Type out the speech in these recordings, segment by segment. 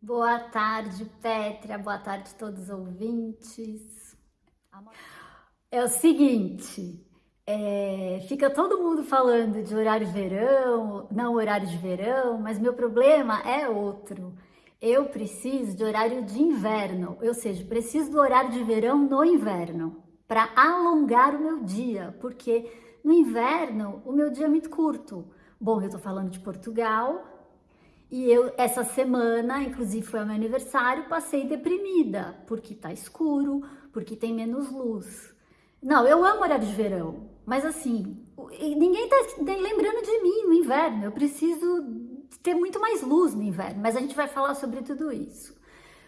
Boa tarde, Pétria. Boa tarde, todos os ouvintes. É o seguinte, é, fica todo mundo falando de horário de verão, não horário de verão, mas meu problema é outro. Eu preciso de horário de inverno, ou seja, preciso do horário de verão no inverno, para alongar o meu dia, porque no inverno o meu dia é muito curto. Bom, eu tô falando de Portugal, e eu, essa semana, inclusive foi meu aniversário, passei deprimida, porque tá escuro, porque tem menos luz. Não, eu amo horário de verão, mas assim, ninguém tá lembrando de mim no inverno, eu preciso ter muito mais luz no inverno, mas a gente vai falar sobre tudo isso.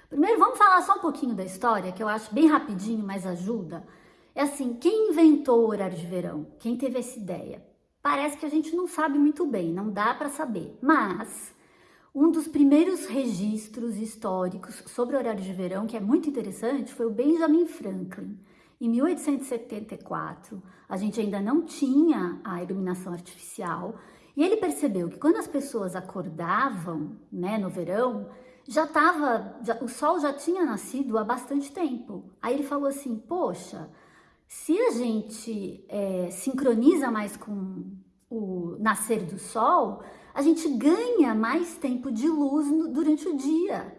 Primeiro, vamos falar só um pouquinho da história, que eu acho bem rapidinho, mas ajuda. É assim, quem inventou o horário de verão? Quem teve essa ideia? Parece que a gente não sabe muito bem, não dá para saber, mas um dos primeiros registros históricos sobre o horário de verão, que é muito interessante, foi o Benjamin Franklin. Em 1874, a gente ainda não tinha a iluminação artificial e ele percebeu que quando as pessoas acordavam, né, no verão, já estava, o sol já tinha nascido há bastante tempo. Aí ele falou assim, poxa, se a gente é, sincroniza mais com o nascer do sol, a gente ganha mais tempo de luz durante o dia,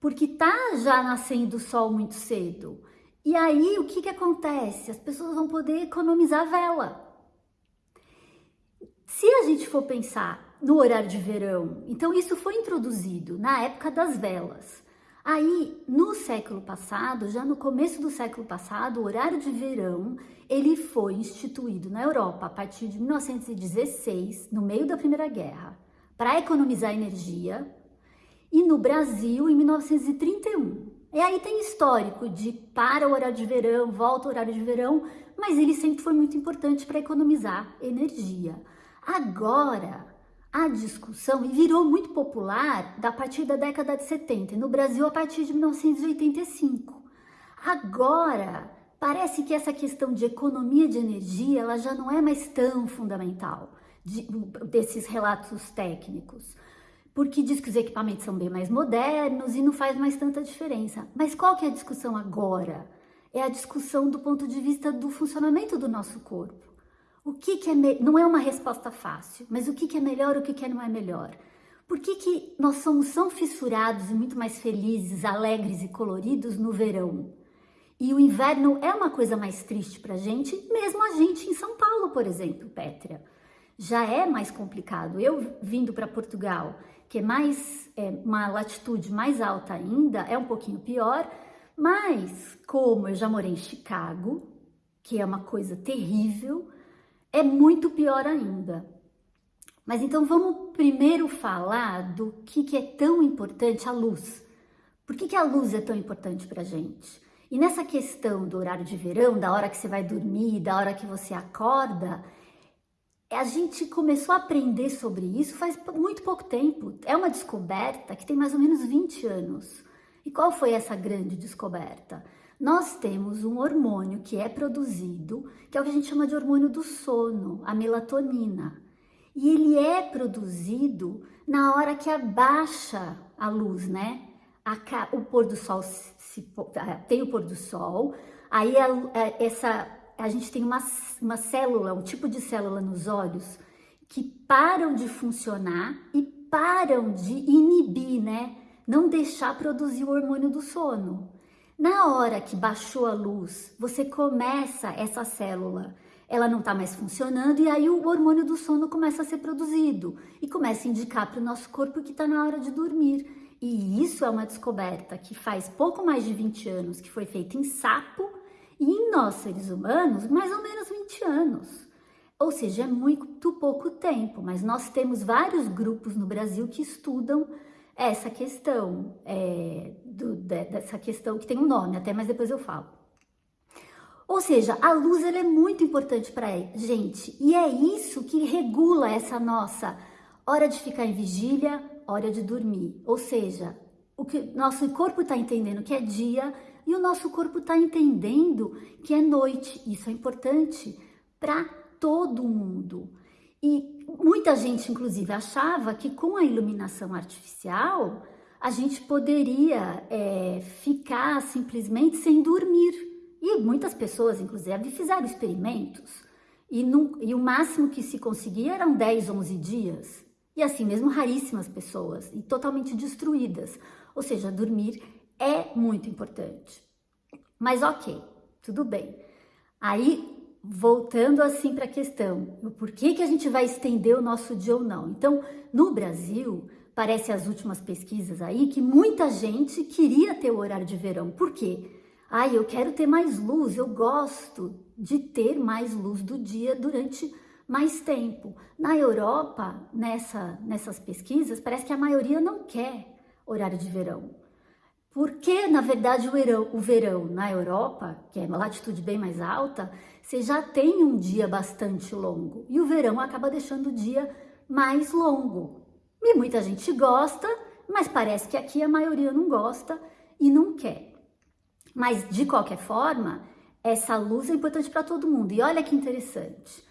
porque tá já nascendo o sol muito cedo. E aí o que, que acontece? As pessoas vão poder economizar vela. Se a gente for pensar no horário de verão, então isso foi introduzido na época das velas. Aí, no século passado, já no começo do século passado, o horário de verão, ele foi instituído na Europa a partir de 1916, no meio da Primeira Guerra, para economizar energia, e no Brasil em 1931. E aí tem histórico de para o horário de verão, volta o horário de verão, mas ele sempre foi muito importante para economizar energia. Agora, a discussão virou muito popular a partir da década de 70, no Brasil a partir de 1985. Agora, parece que essa questão de economia de energia ela já não é mais tão fundamental de, desses relatos técnicos, porque diz que os equipamentos são bem mais modernos e não faz mais tanta diferença. Mas qual que é a discussão agora? É a discussão do ponto de vista do funcionamento do nosso corpo. O que, que é não é uma resposta fácil, mas o que, que é melhor, o que, que não é melhor? Por que, que nós somos tão fissurados e muito mais felizes, alegres e coloridos no verão? E o inverno é uma coisa mais triste para a gente, mesmo a gente em São Paulo, por exemplo, Pétria. Já é mais complicado. Eu vindo para Portugal, que é mais é, uma latitude mais alta ainda, é um pouquinho pior, mas como eu já morei em Chicago, que é uma coisa terrível, é muito pior ainda. Mas então vamos primeiro falar do que, que é tão importante a luz. Por que, que a luz é tão importante para a gente? E nessa questão do horário de verão, da hora que você vai dormir, da hora que você acorda, a gente começou a aprender sobre isso faz muito pouco tempo. É uma descoberta que tem mais ou menos 20 anos. E qual foi essa grande descoberta? Nós temos um hormônio que é produzido, que é o que a gente chama de hormônio do sono, a melatonina. E ele é produzido na hora que abaixa a luz, né? O pôr do sol se, tem o pôr do sol, aí a, a, é, essa, a gente tem uma, uma célula, um tipo de célula nos olhos que param de funcionar e param de inibir, né? Não deixar produzir o hormônio do sono. Na hora que baixou a luz, você começa essa célula, ela não está mais funcionando e aí o hormônio do sono começa a ser produzido e começa a indicar para o nosso corpo que está na hora de dormir. E isso é uma descoberta que faz pouco mais de 20 anos, que foi feita em sapo e em nós seres humanos, mais ou menos 20 anos. Ou seja, é muito pouco tempo, mas nós temos vários grupos no Brasil que estudam essa questão, é, do, dessa questão que tem um nome até, mas depois eu falo. Ou seja, a luz ela é muito importante para a gente e é isso que regula essa nossa hora de ficar em vigília, hora de dormir. Ou seja, o que nosso corpo está entendendo que é dia e o nosso corpo está entendendo que é noite. Isso é importante para todo mundo. E muita gente, inclusive, achava que com a iluminação artificial a gente poderia é, ficar simplesmente sem dormir. E muitas pessoas, inclusive, fizeram experimentos e, e o máximo que se conseguia eram 10, 11 dias. E assim mesmo raríssimas pessoas e totalmente destruídas. Ou seja, dormir é muito importante. Mas ok, tudo bem. Aí voltando assim para a questão, por que, que a gente vai estender o nosso dia ou não? Então, no Brasil, parece as últimas pesquisas aí que muita gente queria ter o horário de verão. Por quê? Ai, eu quero ter mais luz, eu gosto de ter mais luz do dia durante mais tempo. Na Europa, nessa, nessas pesquisas, parece que a maioria não quer horário de verão. Porque, na verdade, o verão, o verão na Europa, que é uma latitude bem mais alta, você já tem um dia bastante longo. E o verão acaba deixando o dia mais longo. E muita gente gosta, mas parece que aqui a maioria não gosta e não quer. Mas, de qualquer forma, essa luz é importante para todo mundo. E olha que interessante.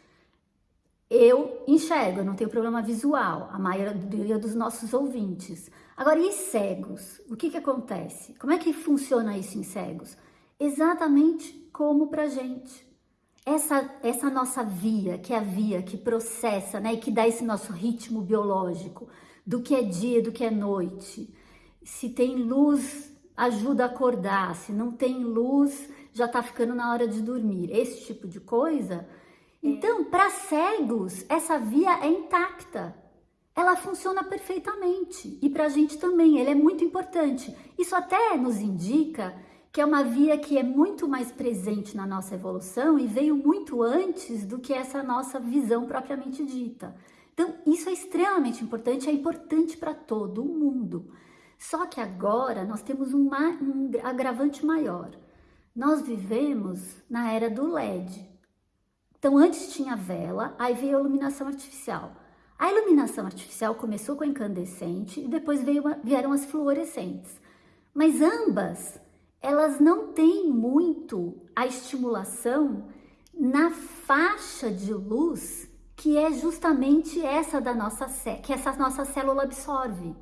Eu enxergo, eu não tenho problema visual, a maioria dos nossos ouvintes. Agora, e cegos? O que, que acontece? Como é que funciona isso em cegos? Exatamente como para gente. Essa, essa nossa via, que é a via que processa, né, e que dá esse nosso ritmo biológico, do que é dia, do que é noite. Se tem luz, ajuda a acordar. Se não tem luz, já está ficando na hora de dormir. Esse tipo de coisa. Então, para cegos, essa via é intacta. Ela funciona perfeitamente. E para a gente também, ela é muito importante. Isso até nos indica que é uma via que é muito mais presente na nossa evolução e veio muito antes do que essa nossa visão propriamente dita. Então, isso é extremamente importante, é importante para todo mundo. Só que agora nós temos um, um agravante maior. Nós vivemos na era do LED. Então, antes tinha vela, aí veio a iluminação artificial. A iluminação artificial começou com a incandescente e depois veio, vieram as fluorescentes. Mas ambas, elas não têm muito a estimulação na faixa de luz que é justamente essa da nossa que essa nossa célula absorve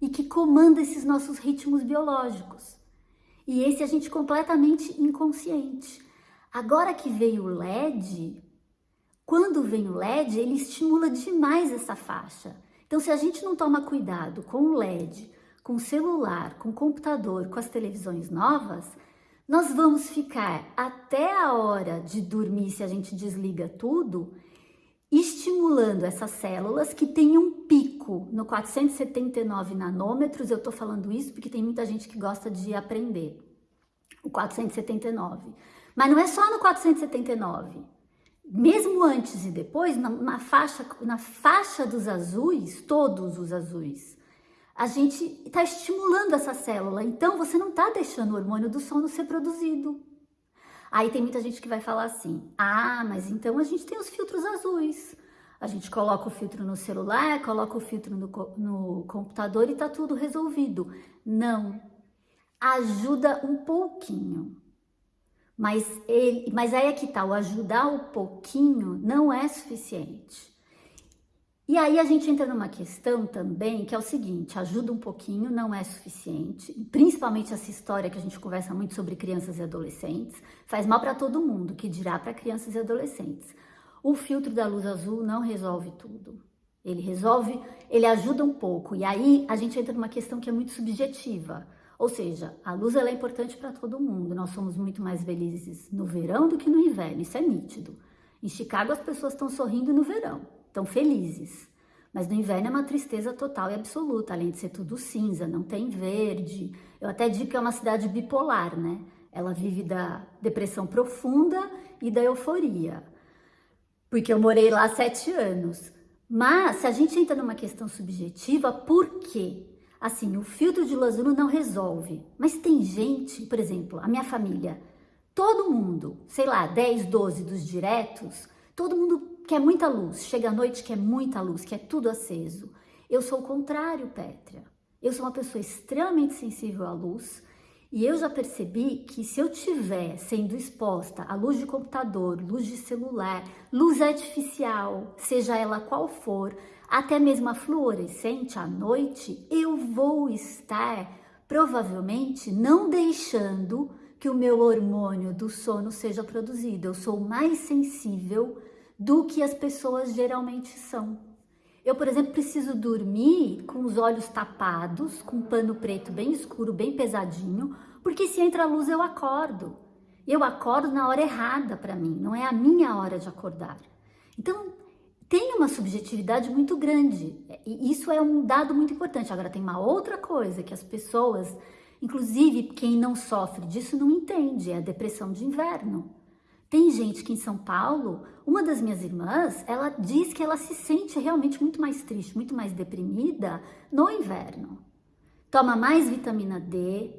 e que comanda esses nossos ritmos biológicos. E esse a gente completamente inconsciente. Agora que veio o LED, quando vem o LED, ele estimula demais essa faixa. Então, se a gente não toma cuidado com o LED, com o celular, com o computador, com as televisões novas, nós vamos ficar até a hora de dormir, se a gente desliga tudo, estimulando essas células que têm um pico no 479 nanômetros. Eu tô falando isso porque tem muita gente que gosta de aprender o 479. Mas não é só no 479. Mesmo antes e depois, na, na faixa, na faixa dos azuis, todos os azuis, a gente está estimulando essa célula. Então, você não está deixando o hormônio do sono ser produzido. Aí tem muita gente que vai falar assim: ah, mas então a gente tem os filtros azuis. A gente coloca o filtro no celular, coloca o filtro no, no computador e tá tudo resolvido. Não. Ajuda um pouquinho. Mas, ele, mas aí é que tá, o ajudar um pouquinho não é suficiente. E aí a gente entra numa questão também que é o seguinte, ajuda um pouquinho, não é suficiente, principalmente essa história que a gente conversa muito sobre crianças e adolescentes, faz mal para todo mundo, que dirá para crianças e adolescentes. O filtro da luz azul não resolve tudo. Ele resolve, ele ajuda um pouco. E aí a gente entra numa questão que é muito subjetiva. Ou seja, a luz ela é importante para todo mundo. Nós somos muito mais felizes no verão do que no inverno, isso é nítido. Em Chicago as pessoas estão sorrindo no verão estão felizes. Mas no inverno é uma tristeza total e absoluta, além de ser tudo cinza, não tem verde. Eu até digo que é uma cidade bipolar, né? Ela vive da depressão profunda e da euforia. Porque eu morei lá sete anos. Mas, se a gente entra numa questão subjetiva, por quê? Assim, o filtro de azul não resolve. Mas tem gente, por exemplo, a minha família, todo mundo, sei lá, 10, 12 dos diretos, todo mundo quer muita luz, chega à noite quer muita luz, quer tudo aceso. Eu sou o contrário, Pétria. Eu sou uma pessoa extremamente sensível à luz E eu já percebi que se eu tiver sendo exposta à luz de computador, luz de celular, luz artificial, seja ela qual for, até mesmo a fluorescente à noite, eu vou estar provavelmente não deixando que o meu hormônio do sono seja produzido. Eu sou mais sensível do que as pessoas geralmente são. Eu, por exemplo, preciso dormir com os olhos tapados, com um pano preto bem escuro, bem pesadinho, porque se entra a luz eu acordo. Eu acordo na hora errada para mim, não é a minha hora de acordar. Então, tem uma subjetividade muito grande e isso é um dado muito importante. Agora, tem uma outra coisa que as pessoas, inclusive quem não sofre disso, não entende: é a depressão de inverno. Tem gente que em São Paulo, uma das minhas irmãs, ela diz que ela se sente realmente muito mais triste, muito mais deprimida no inverno. Toma mais vitamina D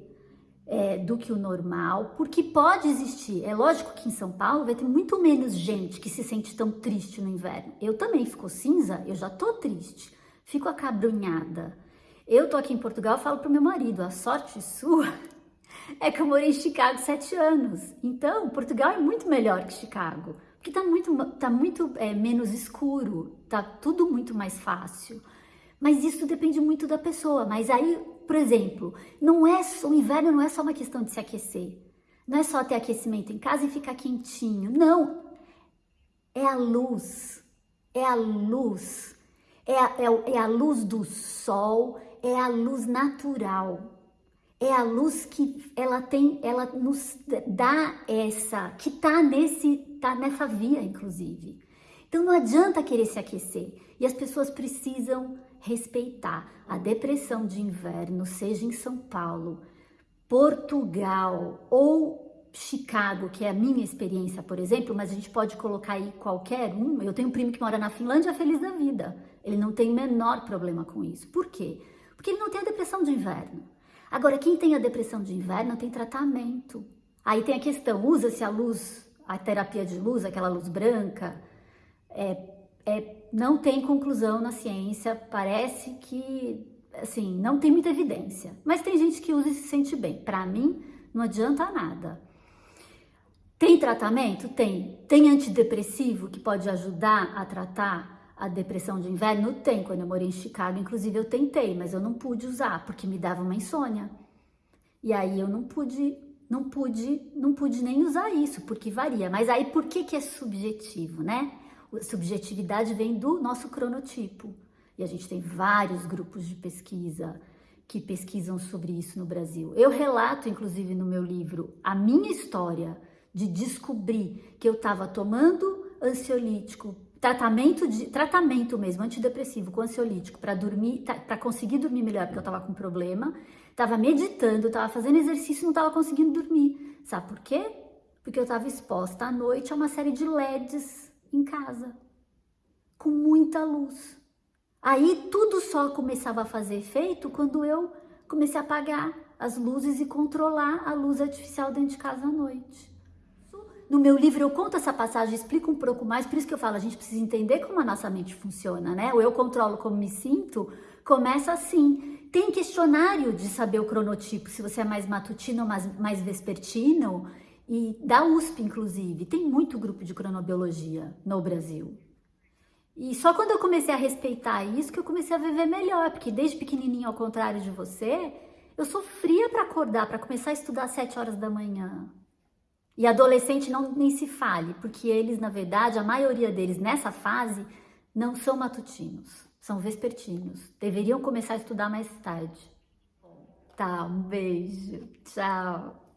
é, do que o normal, porque pode existir. É lógico que em São Paulo vai ter muito menos gente que se sente tão triste no inverno. Eu também fico cinza, eu já tô triste, fico acabrunhada. Eu tô aqui em Portugal, falo pro meu marido, a sorte sua é que eu morei em Chicago sete anos. Então, Portugal é muito melhor que Chicago, porque tá muito, tá muito é, menos escuro, tá tudo muito mais fácil. Mas isso depende muito da pessoa. Mas aí, por exemplo, não é o inverno não é só uma questão de se aquecer. Não é só ter aquecimento em casa e ficar quentinho. Não. É a luz. É a luz. É a, é, é a luz do sol, é a luz natural é a luz que ela tem, ela nos dá essa, que tá nesse, tá nessa via, inclusive. Então não adianta querer se aquecer. E as pessoas precisam respeitar a depressão de inverno, seja em São Paulo, Portugal ou Chicago, que é a minha experiência, por exemplo, mas a gente pode colocar aí qualquer um. Eu tenho um primo que mora na Finlândia, feliz da vida. Ele não tem o menor problema com isso. Por quê? Porque ele não tem a depressão de inverno. Agora, quem tem a depressão de inverno tem tratamento. Aí tem a questão, usa-se a luz, a terapia de luz, aquela luz branca, é, é, não tem conclusão na ciência, parece que, assim, não tem muita evidência. Mas tem gente que usa e se sente bem. Para mim, não adianta nada. Tem tratamento? Tem. Tem antidepressivo que pode ajudar a tratar a depressão de inverno tem, quando eu morei em Chicago, inclusive eu tentei, mas eu não pude usar porque me dava uma insônia. E aí eu não pude, não pude, não pude nem usar isso, porque varia. Mas aí por que que é subjetivo, né? Subjetividade vem do nosso cronotipo. E a gente tem vários grupos de pesquisa que pesquisam sobre isso no Brasil. Eu relato, inclusive, no meu livro, a minha história de descobrir que eu estava tomando ansiolítico tratamento de tratamento mesmo antidepressivo com ansiolítico para dormir para conseguir dormir melhor porque eu estava com problema estava meditando estava fazendo exercício não estava conseguindo dormir sabe por quê porque eu estava exposta à noite a uma série de LEDs em casa com muita luz aí tudo só começava a fazer efeito quando eu comecei a apagar as luzes e controlar a luz artificial dentro de casa à noite no meu livro eu conto essa passagem, explico um pouco mais, por isso que eu falo, a gente precisa entender como a nossa mente funciona, né? O eu controlo como me sinto começa assim. Tem questionário de saber o cronotipo, se você é mais matutino ou mais, mais vespertino, e da USP, inclusive. Tem muito grupo de cronobiologia no Brasil. E só quando eu comecei a respeitar isso que eu comecei a viver melhor, porque desde pequenininho, ao contrário de você, eu sofria para acordar, para começar a estudar às 7 horas da manhã. E adolescente não nem se fale, porque eles, na verdade, a maioria deles nessa fase não são matutinos, são vespertinos. Deveriam começar a estudar mais tarde. Tá, um beijo. Tchau.